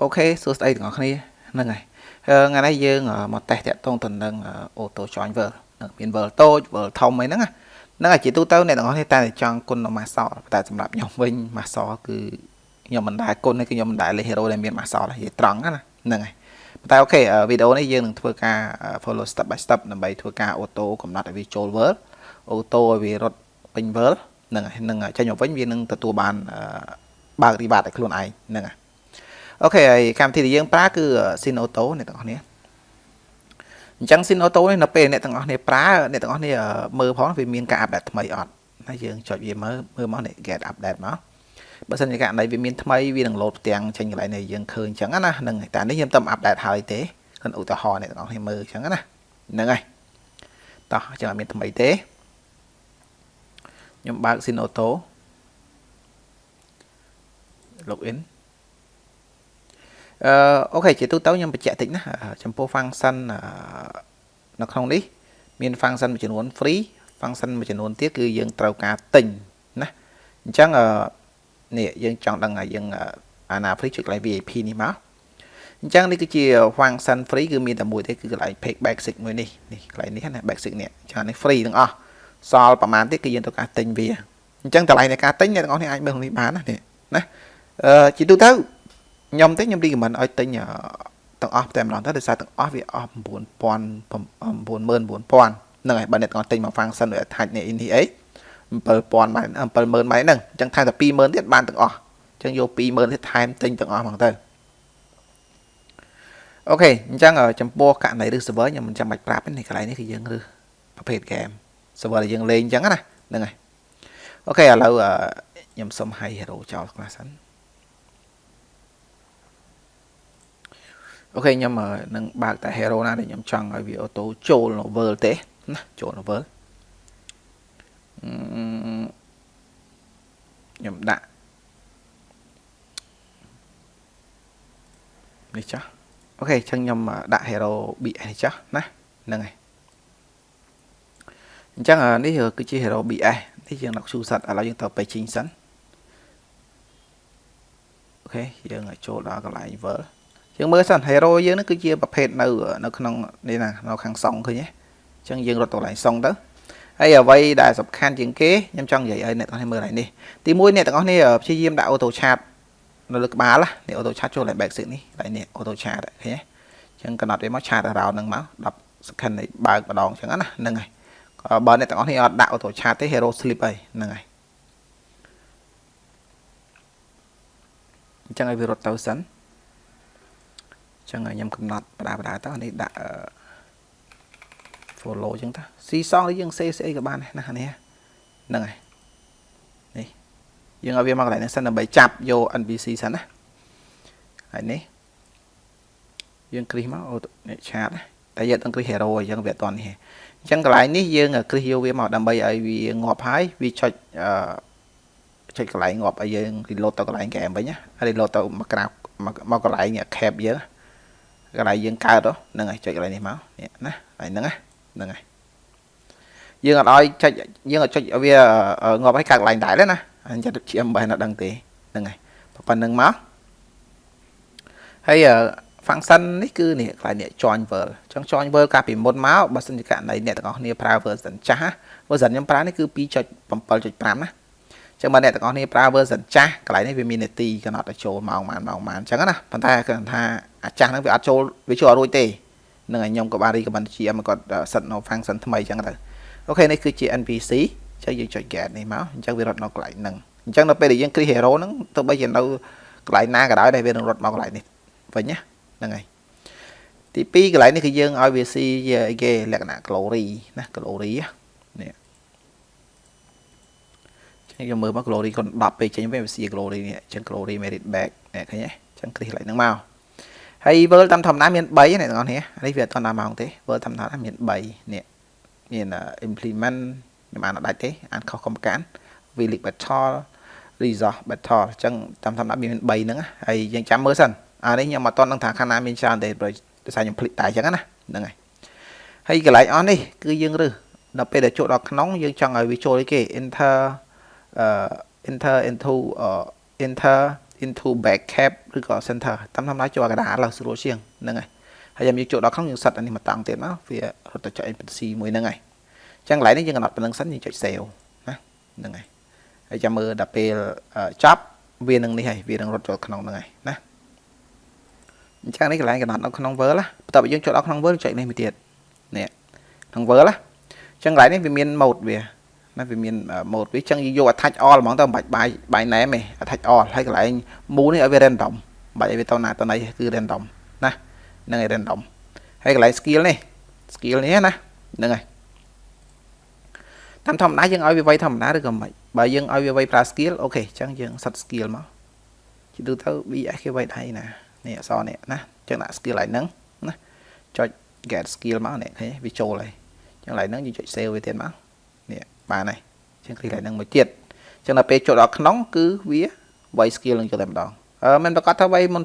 okay សួស្តីទាំងអស់គ្នាហ្នឹងហើយថ្ងៃនេះយើងមកតេស្តតាក់ទងទៅនឹង auto join world មាន world តូច world ធំអីហ្នឹងហ្នឹងហើយជាទូទៅអ្នកទាំងអស់គ្នាតែចង់គុណនៅ master តែសម្រាប់ខ្ញុំវិញ master គឺខ្ញុំមិនដែលគុណគឺខ្ញុំមិនដែលលេង hero ដែលមាន master ទេនិយាយត្រង់ណាហ្នឹងហើយតែ okay វីដេអូនេះយើងនឹងធ្វើការ follow step by step ដើម្បីធ្វើការ auto កំណត់ឲ្យវាចូល world auto ឲ្យវារត់ពេញ world ហ្នឹងហើយនឹងចេញមកវិញវានឹងទទួលបានបើក reward ឲ្យខ្លួនឯងហ្នឹងហើយ អូខេហើយកម្មវិធីដែលយើងប្រើគឺ Sin Auto អ្នកទាំងអស់គ្នាអញ្ចឹង Sin Auto នេះនៅពេលអ្នកទាំងអស់គ្នាប្រើអ្នកទាំងអស់គ្នាមើលផងវាមានការអាប់ដេតថ្មីអត់ហើយយើងចុចវាមើលមើលមកនេះ get update មកបើសិនជាករណីវាមានថ្មីវានឹងលោតផ្ទាំងចេញកន្លែងនេះយើងឃើញអញ្ចឹងណាហ្នឹងតែនេះខ្ញុំតែអាប់ដេតហើយទេគិនឧទាហរណ៍អ្នកទាំងអស់គ្នាមើលអញ្ចឹងណាហ្នឹងហើយតោះអញ្ចឹងអត់មានថ្មីទេខ្ញុំបើក Sin Auto login អឺអូខេជាទូទៅខ្ញុំបញ្ជាក់តិចណាចំពោះ function នៅក្នុងនេះ មាន function មួយចំនួន free function មួយចំនួនទៀតគឺយើងត្រូវការទិញណាអញ្ចឹងនេះយើងចង់ដឹងថាយើងអាណា free ចុចកន្លែង VIP នេះមកអញ្ចឹងនេះគឺជា function free គឺមានតែមួយទេគឺកន្លែង page basic មួយនេះនេះកន្លែងនេះណា basic នេះអញ្ចឹងនេះ free ទាំងអស់សល់ប្រហែលទៀតគឺយើងត្រូវការទិញវាអញ្ចឹងតម្លៃនៃការទិញអ្នកទាំងអស់នេះអាចមើលក្នុងនេះបានណានេះណាអឺជាទូទៅ ខ្ញុំទេខ្ញុំ recommend ឲ្យទិញទាំងអស់តែម្ដងទៅដោយសារទាំងអស់វាអស់9000 99000ហ្នឹងហើយបើអ្នកទាំងអស់ទិញមក function ដោយ attach នេះនេះអី7000បាយ70000បាយហ្នឹងអញ្ចឹងថែមតែ20000ទៀតបានទាំងអស់អញ្ចឹងយក20000ទៀតថែមទិញទាំងអស់ហ្មងទៅអូខេអញ្ចឹងចំពោះករណីឬ server ខ្ញុំមិនចាំបាច់ប្រាប់ទេកន្លែងនេះគឺយើងឬប្រភេទ game server ដែលយើងលេងអញ្ចឹងណាហ្នឹងហើយអូខេឥឡូវខ្ញុំសុំ high hero ចោលខ្លះសិន អូខេខ្ញុំនឹងបើកតែ hero ណាដែលខ្ញុំចង់ឲ្យវាអូតូចូលនៅ world ទេណាចូលនៅ world ខ្ញុំដាក់នេះចាស់អូខេអញ្ចឹងខ្ញុំដាក់ hero BS ចាស់ណាហ្នឹងហើយអញ្ចឹងនេះគឺជា hero BS នេះយើងដាក់ shoe set ឥឡូវយើងទៅ paging សិនអូខេយើងចូលដល់កន្លែង world យើងមើលសិន hero យើងនេះគឺជាប្រភេទនៅនៅក្នុងនេះណានៅខាងសងឃើញទេអញ្ចឹងយើងរត់ទៅកន្លែងសងទៅហើយអ្វីដែលសំខាន់ជាងគេខ្ញុំចង់និយាយឲ្យអ្នកទាំងអស់គ្នាមើលហើយនេះទី1អ្នកទាំងអស់គ្នាព្យាយាមដាក់ auto chat នៅលើក្បាលណានេះ auto chat ចូលឡើង basic នេះហើយនេះ auto chat ឃើញទេអញ្ចឹងកំណត់វាមក chat around ហ្នឹងមក10 second នេះបើកម្ដងអញ្ចឹងណាហ្នឹងហើយបើអ្នកទាំងអស់គ្នាអត់ដាក់ auto chat ទេ hero sleep ហើយហ្នឹងហើយអញ្ចឹងឲ្យវារត់ទៅសិន ចឹងខ្ញុំកំណត់បដាបដាតនេះដាក់ follow ចឹងតាស៊ីសងយើងសេស្អីក៏បានណានេះហ្នឹងហើយនេះយើងឲ្យវាមកកន្លែងនេះសិនដើម្បីចាប់យក NPC សិនណាហើយនេះយើងគ្រីសមកអូនេះឆាតតែយើងអត់គ្រីស hero អញ្ចឹងវាអត់តនេះអញ្ចឹងកន្លែងនេះយើងគ្រីសយកវាមកដើម្បីឲ្យវាងាប់ហើយវាចុចអឺចុចកន្លែងងាប់ឲ្យយើង reload ទៅកន្លែង game វិញណា reload ទៅមកក្រៅមកកន្លែង cap យើងណា កន្លែងយើងកើតហ្នឹងហើយចុចកន្លែងនេះមកនេះណាកន្លែងហ្នឹងហ្នឹងហើយយើងអត់ឲ្យចុចយើងអត់ចុចឲ្យវាងាប់ឲ្យកើតកន្លែងដែរទេណាអញ្ចឹងជាមិនបានដឹងទេហ្នឹងហើយប៉ុណ្្នឹងមកហើយ function នេះគឺនេះកន្លែងនេះ join world ចង់ join world កាលពីមុនមកបើសិនជាករណីអ្នកទាំងអស់គ្នាប្រើ version ចាស់ version ខ្ញុំប្រើនេះគឺ2.7.5ណា ចឹងបើអ្នកទាំងអស់គ្នាប្រើ version ចាស់កន្លែងនេះវាមាននាទីកំណត់ឲ្យចូលម៉ោងម៉ានម៉ោងម៉ានចឹងណាប៉ុន្តែគាត់ថាអាចាស់ហ្នឹងវាអត់ចូលវាចូលអត់រួចទេនឹងឲ្យខ្ញុំក៏បាន recommend GM គាត់ set នៅ function ថ្មីចឹងទៅអូខេនេះគឺជា NPC ចឹងយើងចុច get នេះមកអញ្ចឹងវារត់នៅកន្លែងហ្នឹងអញ្ចឹងនៅពេលដែលយើង create hero ហ្នឹងទោះបីជានៅកន្លែងណាក៏ដោយដែលវានឹងរត់មកកន្លែងនេះវិញណាហ្នឹងហើយទី2កន្លែងនេះគឺយើងឲ្យវាស៊ីអីគេលក្ខណៈ glory ណា glory នេះ ខ្ញុំមើលមក glory គាត់10ពេកចេញវិញវាស៊ី glory នេះអញ្ចឹង glory merit back នេះឃើញទេអញ្ចឹងគ្រីសកន្លែងហ្នឹងមកហើយ world តាមធម្មតាមាន3អ្នកទាំងអស់នេះនេះវាអត់តាម៉ោងទេ world ធម្មតាមាន3នេះមាន implement ខ្ញុំអានអត់ដាច់ទេអានខុសកុំកាន village battle resource battle អញ្ចឹងតាមធម្មតាមាន3ហ្នឹងហើយយើងចាំមើលសិនអានេះខ្ញុំអត់តដឹងថាខាងណាមានច្រើនទេដោយសារខ្ញុំភ្លេចតែអញ្ចឹងណាហ្នឹងហើយហើយកន្លែងអស់នេះគឺយើងរើសដល់ពេលដែលចូលដល់ក្នុងយើងចង់ឲ្យវាចូលអីគេ enter uh, enter into uh, enter into back cap ឬក៏ center តាមធម្មតាចូលកណ្ដាលឡើងស្រួលជាងហ្នឹងហើយហើយយើងចូលដល់ក្នុងយើងសិតអានេះមកតង់ទៀតមកវារត់ទៅចុច NPC មួយហ្នឹងហើយអញ្ចឹងកន្លែងនេះយើងកំណត់ប៉ុណ្្នឹងសិនយើងចុច save ណាហ្នឹងហើយហើយចាំមើលដល់ពេលចប់វានឹងនេះហើយវានឹងរត់ចូលក្នុងហ្នឹងហើយណាអញ្ចឹងនេះកន្លែងកំណត់នៅក្នុង Word ណាបន្ទាប់ពីយើងចូលដល់ក្នុង Word ចុចនេះមួយទៀតនេះក្នុង Word ណាអញ្ចឹងកន្លែងនេះវាមាន mode វា ណាវាមាន mode វាអញ្ចឹងយើងយក attach all ហ្មងទៅមិនបាច់បាយបាយ name ទេ attach all ហើយកន្លែង move នេះឲ្យវា random មិនបាច់ឲ្យវាទៅណាទៅណីគឺ random ណាហ្នឹងហើយ random ហើយកន្លែង skill នេះ skill នេះណាហ្នឹងហើយតាមធម្មតាយើងឲ្យវាវាយធម្មតាឬក៏មិនបើយើងឲ្យវាវាយប្រើ skill អូខេអញ្ចឹងយើងសិត skill មកជិះទៅទៅ BS គេវាយដៃណានេះអក្សរនេះណាអញ្ចឹងដាក់ skill ឡើងហ្នឹងណាចុច get skill មកនេះឃើញវាចូលហើយអញ្ចឹងឡើងហ្នឹងយើងចុច save វាទៀតមកនេះ បានហើយអញ្ចឹង click ឡើងហ្នឹងមួយទៀតអញ្ចឹងដល់ពេលចូលដល់ក្នុងគឺវាវាយ skill នឹងចូលតែម្ដងអឺមិនប្រកាសថាវាយមុន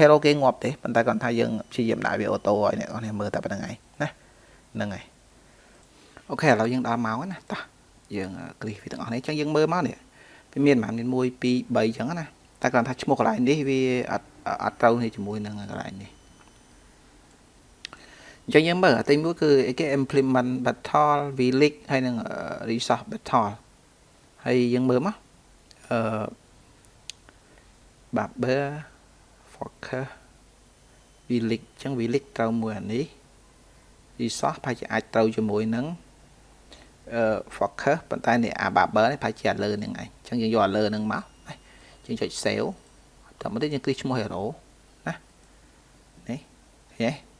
hero គេងាប់ទេប៉ុន្តែគាត់ថាយើងព្យាយាមដាក់វាអូតូឲ្យអ្នកនរមើលតែប៉ុណ្្នឹងហើយណាហ្នឹងហើយអូខេឥឡូវយើងដល់ម៉ោងណាតោះយើងគ្រីសវាទាំងអស់នេះអញ្ចឹងយើងមើលមកនេះវាមានប្រហែលមាន1 2 3អញ្ចឹងណាតែគ្រាន់ថាឈ្មោះកន្លែងនេះវាអត់អត់ត្រូវនេះជាមួយនឹងកន្លែងនេះ អញ្ចឹងយើងមើលទីមួយគឺគេ implement battle village ហើយនឹង resource battle ហើយយើងមើលមកអឺ barber focus village អញ្ចឹង village ត្រូវមួយអានេះ resource ប្រហែលជាអាចត្រូវជាមួយនឹងអឺ focus ប៉ុន្តែនេះអា barber នេះប្រហែលជាអាលើនឹងឯងអញ្ចឹងយើងយកអាលើនឹងមកយើងចុច save តមកទៀតយើងគ្លីកឈ្មោះ hero ណានេះឃើញទេ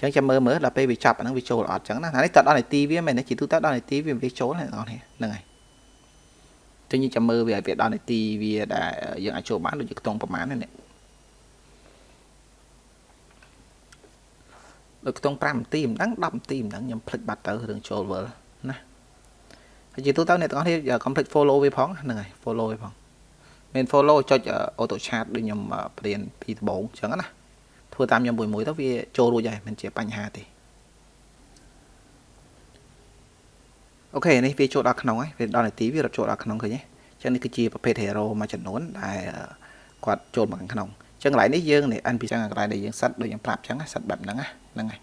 អញ្ចឹងចាំមើលមើលដល់ពេលវាចាប់អាហ្នឹងវាចូលអត់អញ្ចឹងណានេះតដល់នាទីវាមែនទេជាទូទៅដល់នាទីវាវាចូលហ្នឹងហ្នឹងហើយចឹងយើងចាំមើលវាឲ្យវាដល់នាទីវាដែលយើងអាចចូលបានដូចជាខ្ទង់ប្រមាណនេះដូចខ្ទង់5នាទីមិនដឹង10នាទីមិនដឹងខ្ញុំភ្លេចបាត់ទៅរឿងចូលវល់ណាហើយជាទូទៅអ្នកទាំងអស់គ្នា complete follow វាផងហ្នឹងហើយ follow វាផងមាន follow ចុច auto chat ដូចខ្ញុំព្រៀនពីដំបូងអញ្ចឹងណា ធ្វើតាមខ្ញុំមួយមួយទៅវាចូលរួចហើយមិនជាបញ្ហាទេអូខេនេះវាចូលដល់ក្នុងហើយវាដល់នាទីវារត់ចូលដល់ក្នុងឃើញទេអញ្ចឹងនេះគឺជាប្រភេទ hero មួយចំនួនដែលគាត់ចូលមកខាងក្នុងអញ្ចឹងកន្លែងនេះយើងនេះ NPC កន្លែងដែលយើងសិតដូចខ្ញុំប្រាប់អញ្ចឹងសិតបែបហ្នឹងហ្នឹងហើយ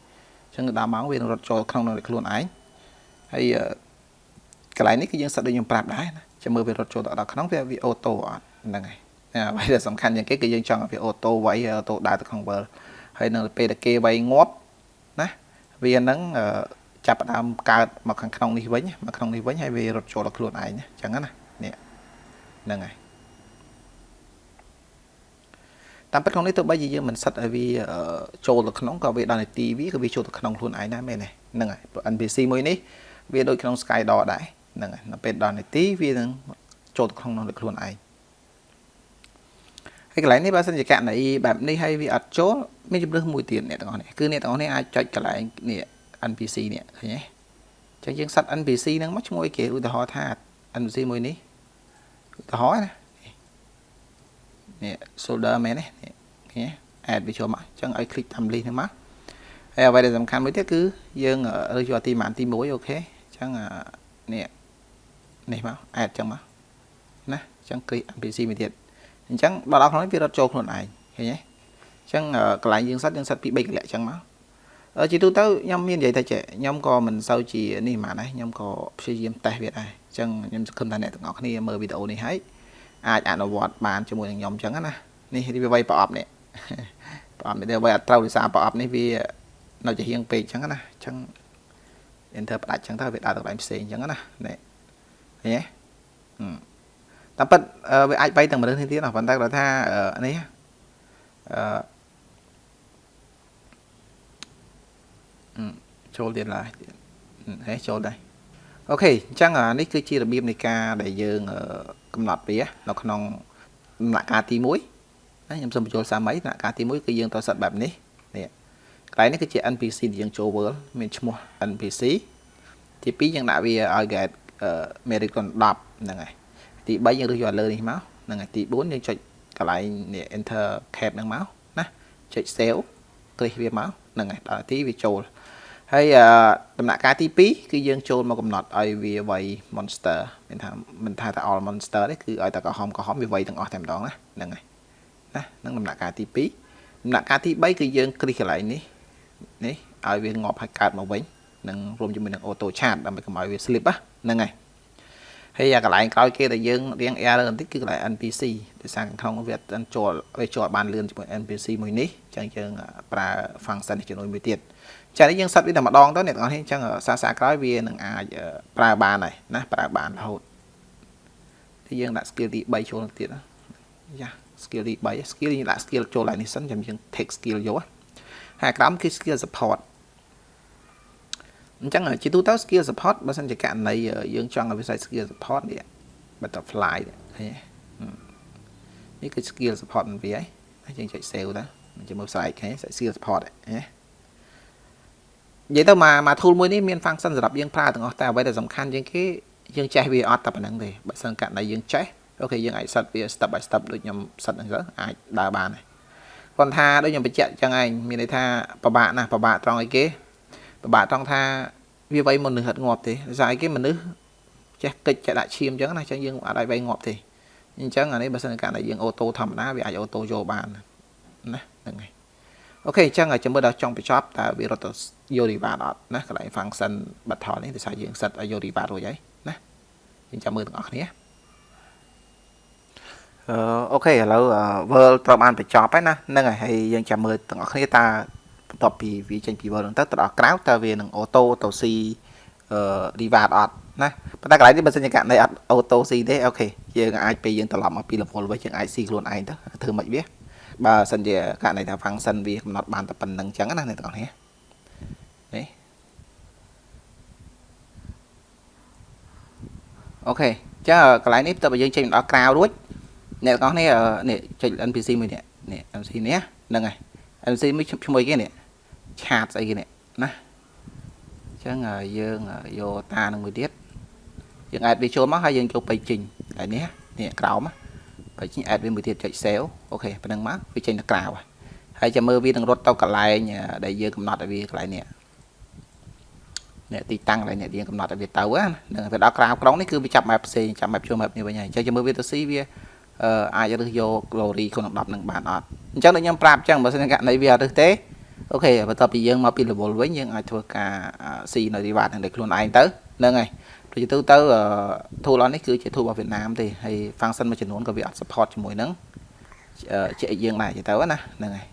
អញ្ចឹងដល់ម៉ោងវារត់ចូលក្នុងនឹងខ្លួនឯងហើយកន្លែងនេះគឺយើងសិតដូចខ្ញុំប្រាប់ដែរណាចាំមើលវារត់ចូលដល់ក្នុងវាវាអូតូអត់ហ្នឹងហើយ អ្វីដែលសំខាន់ជាងគេគឺយើងចង់ឲ្យវាអូតូវាយអូតូដើរទៅក្នុង world ហើយនៅពេលដែលគេវាយងាប់ណាវានឹងចាប់ផ្ដើមកើតមកខាងក្នុងនេះវិញមកក្នុងនេះវិញហើយវារត់ចូលដល់ខ្លួនឯងអញ្ចឹងណានេះហ្នឹងហើយតាមពិតក្នុងនេះទោះបីជាយើងមិនសិតឲ្យវាចូលទៅក្នុងក៏វាដល់នាទីវាក៏វាចូលទៅក្នុងខ្លួនឯងដែរមែនទេហ្នឹងហើយ NPC មួយនេះវាដូចក្នុង Skydor ដែរហ្នឹងហើយដល់ពេលដល់នាទីវានឹងចូលទៅក្នុងនោះខ្លួនឯង ហើយកន្លែងនេះបើសិនជាករណីបែបនេះហើយវាអត់ចូលមានជំរើសមួយទៀតអ្នកទាំងអស់នេះគឺអ្នកទាំងអស់នេះអាចចុចកន្លែងនេះ NPC នេះឃើញទេអញ្ចឹងយើងសាត់ NPC ហ្នឹងមកឈ្មោះគេឧទាហរណ៍ថា NPC មួយនេះឧទាហរណ៍ណានេះ solder មែនទេនេះឃើញទេ add វាចូលមកអញ្ចឹងឲ្យ click តាម link ហ្នឹងមកហើយអ្វីដែលសំខាន់មួយទៀតគឺយើងរើសយកទីម៉ានទី1អូខេអញ្ចឹងនេះនេះមក add អញ្ចឹងមកណាអញ្ចឹង click NPC មួយទៀត អញ្ចឹងដល់ដល់ខ្លួននេះវារត់ចូលខ្លួនឯងឃើញទេអញ្ចឹងកន្លែងយើងសិតយើងសិតពី3កលៈអញ្ចឹងមកជាទូទៅខ្ញុំមាននិយាយថាចេះខ្ញុំក៏មិនសូវជានេះហ្មងដែរខ្ញុំក៏ព្យាយាមតេស្តវាដែរអញ្ចឹងខ្ញុំសង្ឃឹមថាអ្នកទាំងអស់គ្នាមើលវីដេអូនេះហើយអាចអនុវត្តបានជាមួយនឹងខ្ញុំអញ្ចឹងណានេះវាវៃប្រអប់នេះប្រអប់នេះវាអត់ត្រូវដោយសារប្រអប់នេះវានៅជាហៀងពេកអញ្ចឹងណាអញ្ចឹង enter ផ្ដាច់អញ្ចឹងទៅវាដើរទៅកន្លែងផ្សេងអញ្ចឹងណានេះឃើញទេ តាមពិតវាអាច bay ទាំងមនុស្សនេះទៀតប៉ុន្តែគាត់ថានេះអឺចូលទៀតឡើយហេចូលដែរអូខេអញ្ចឹងនេះគឺជារបៀបនៃការដែលយើងកំណត់វានៅក្នុងដំណាក់កាលទី1ណាខ្ញុំសូមបញ្ចូលសាមីដំណាក់កាលទី1គឺយើងត្រូវសិតបែបនេះនេះកន្លែងនេះគឺជា NPC ដែលយើងចូល world មានឈ្មោះ NPC ទី2យើងដាក់វាឲ្យ get American 10ហ្នឹងហើយ ទី3យើងរើសយកលើនេះមកហ្នឹងហើយទី4យើងចុចកន្លែងនេះ enter cap ហ្នឹងមកណាចុច save គ្លីកវាមកហ្នឹងហើយដល់ទីវាចូលហហើយដំណាក់កាលទី2គឺយើងចូលមកកំណត់ឲ្យវាវាយ monster មានថាមិនថាតែ all monster ទេគឺឲ្យតែក្រហមក្រហមវាវាយទាំងអស់តែម្ដងណាហ្នឹងហើយណាហ្នឹងដំណាក់កាលទី2ដំណាក់កាលទី3គឺយើងគ្រីសកន្លែងនេះនេះឲ្យវាងាប់ឲ្យកើតមកវិញនឹងរួមជាមួយនឹង auto chat ដើម្បីកុំឲ្យវា slip ហ្នឹងហើយ ហើយអាកន្លែងក្រោយគេដែលយើងរៀង error បន្តិចគឺកន្លែង NPC ដោយសារក្នុងវាអត់ចូលវាចូលបានលឿនជាមួយ NPC មួយនេះអញ្ចឹងយើងប្រើ function នេះចំនួនមួយទៀតចា៎នេះយើងសិតវាតែម្ដងទៅអ្នកទាំងអស់នេះអញ្ចឹងសាសាក្រោយវានឹងអាចប្រើបានហើយណាប្រើបានរហូតទីយើងដាក់ skill ទី3ចូលទៀតយ៉ា skill ទី3 skill យើងដាក់ skill ចូលឡើងនេះសិនចាំយើង take skill យកហើយក្រោមគឺ skill support អញ្ចឹងជាទូទៅ skill support បើសិនជាករណីយើងចង់ឲ្យវាសេ skill support នេះ butterfly ឃើញទេនេះគឺ skill support របស់វាហើយយើងចុច save ទៅយើងមើល slide ឃើញ skill support ណានិយាយទៅមកមក tool មួយនេះមាន function សម្រាប់យើងប្រើទាំងអស់តែអ្វីដែលសំខាន់ជាងគេយើងចេះវាអត់តែប៉ុណ្្នឹងទេបើសិនករណីយើងចេះអូខេយើងអាចសិតវា step by step ដូចខ្ញុំសិតហ្នឹងទៅអាចដើរបានហើយគាត់ថាដូចខ្ញុំបញ្ជាក់ចឹងឯងមានន័យថាពិបាកណាស់ពិបាកត្រង់អីគេ ពិបាកត្រង់ថាវាវៃមនុស្សអត់ងាប់ទេដោយសារអីគេមនុស្សចេះកិច្ចចេះដាក់ឈាមចឹងណាចឹងយើងអាចឲ្យវៃងាប់ទេអញ្ចឹងអានេះបើសិនករណីយើងអូតូធម្មតាវាអាចអូតូយកបានណាហ្នឹងហើយអូខេអញ្ចឹងចាំមើលដល់ចុងបញ្ចប់តើវារត់ទៅយក reward អត់ណាកន្លែង function battle នេះដោយសារយើង set ឲ្យយក reward រួចហើយណាយើងចាំមើលទាំងអស់គ្នាអឺអូខេឥឡូវ world ត្រូវបានបញ្ចប់ហើយណាហ្នឹងហើយហើយយើងចាំមើលទាំងអស់គ្នាតើ បន្ទាប់ពីវាចេញពី world ហ្នឹងទៅទៅដល់ក្រៅតើវានឹង auto ទៅ see អឺ reward អត់ណាប៉ុន្តែកន្លែងនេះបើសិនជាករណីអត់ auto see ទេអូខេយើងអាចពេលយើងត្រឡប់មកពី level វិញយើងអាច see ខ្លួនឯងទៅធ្វើមិនវាបើសិនជាករណីថា function វាកំណត់បានតែប៉ុណ្្នឹងអញ្ចឹងណាអ្នកទាំងអស់នេះនេះអូខេចាកន្លែងនេះតើបើយើងចេញដល់ក្រៅរួចអ្នកទាំងអស់នេះនេះចុច NPC មួយនេះនេះ NPC នេះហ្នឹងហើយ NPC មួយឈ្មោះគេនេះ ឆាតស្អីគេនេះណាអញ្ចឹងយើងយកតានឹងមួយទៀតយើងអាចវាចូលមកហើយយើងចូលបិចេញតែនេះនេះក្រោមណាបើចេញ add វាមួយទៀតចុច save អូខេប៉ុណ្្នឹងមកវាចេញទៅក្រៅហើយចាំមើលវានឹងរត់ទៅកន្លែងដែលយើងកំណត់ឲ្យវាកន្លែងនេះអ្នកទីតាំងកន្លែងអ្នកយើងកំណត់ឲ្យវាទៅហ្នឹងទៅដល់ក្រៅក្រុងនេះគឺវាចាប់ map ផ្សេងចាប់ map ចូល map នេះវិញហើយអញ្ចឹងចាំមើលវាទៅស៊ីវាអឺអាចរើសយក glory ក្នុង10នឹងបានអត់អញ្ចឹងដូចខ្ញុំប្រាប់អញ្ចឹងបើសិនករណីវាអត់រើសទេ អូខេបន្ទាប់ពីយើងមកពី level វិញយើងអាចធ្វើការស៊ីនៅ reward នឹងដោយខ្លួនឯងទៅហ្នឹងហើយដូចទៅទៅ tool នេះគឺជា tool របស់វៀតណាមទេហើយ function មួយចំនួនក៏វាអត់ support ជាមួយនឹងជាយើងដែរទៅណាហ្នឹងហើយ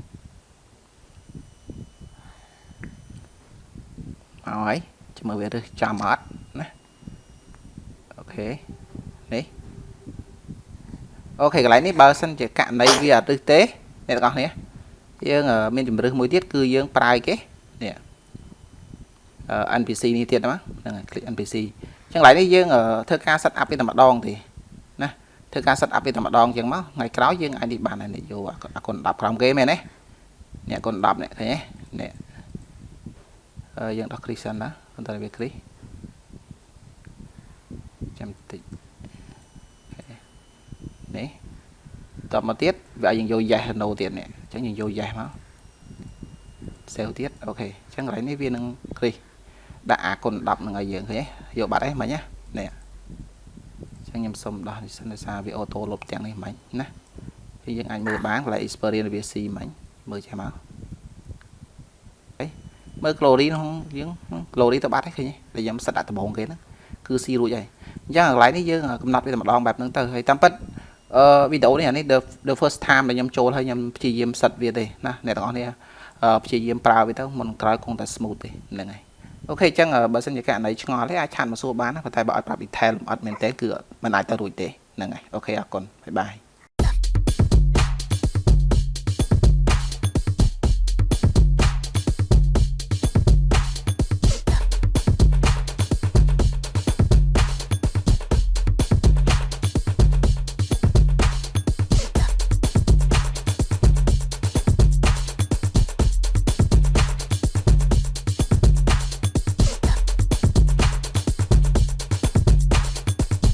មកហើយចាំមើលវារើសចាំអត់ណាអូខេនេះអូខេកន្លែងនេះបើសិនជាករណីវាអត់រើសទេអ្នកទាំងអស់គ្នា យើងមានជំរឿសមួយទៀតគឺយើងប្រើគេនេះ NPC នេះទៀតហ្នឹងហ្នឹង click NPC ចឹងឡើយនេះយើងធ្វើការ set up វាតែម្ដងទេណាធ្វើការ set up វាតែម្ដងចឹងមកថ្ងៃក្រោយយើងអាចនេះបានហើយនេះយកអាគុណ10ក្រោមគេមែនទេនេះគុណ10នេះឃើញទេនេះយើងដោះ click សិនណាបន្តវា click ចាំតិចនេះតបមកទៀតវាឲ្យយើងយក yes no ទៀតនេះអញ្ចឹងយើងយក yes មក save ទៀតអូខេអញ្ចឹងកន្លែងនេះវានឹង click ដាក់អាគុណ10នឹងឲ្យយើងឃើញទេយកបាត់ហើយមិញណានេះអញ្ចឹងខ្ញុំសុំដោះនេះសិនដោយសារវាអូតូលុបទាំងនេះមិញណាហើយយើងអាចមើលបានកន្លែង experience វា C មិញមើលចេះមកអីមើល glory ក្នុងយើង glory ទៅបាត់ហើយឃើញទេដែលខ្ញុំសិតដាក់ដំបងគេហ្នឹងគឺ C រួចហើយអញ្ចឹងកន្លែងនេះយើងកំណត់វាតែម្ដងបែបហ្នឹងទៅហើយតាមពិត អឺវីដេអូនេះអានេះ the first time ដែលខ្ញុំចូលហើយខ្ញុំព្យាយាមសិតវាទេណាអ្នកទាំងអស់នេះព្យាយាមប្រើវាទៅមុនក្រោយគង់តែ smooth ទេហ្នឹងហើយអូខេអញ្ចឹងបើសិនជាករណីឆ្ងល់ទេអាចឆាត់មកសួរបានណាប៉ុន្តែបើឲ្យប្រាប់ detail អត់មែនទេគឺមិនអាចទៅរួចទេហ្នឹងហើយអូខេអរគុណបាយបាយ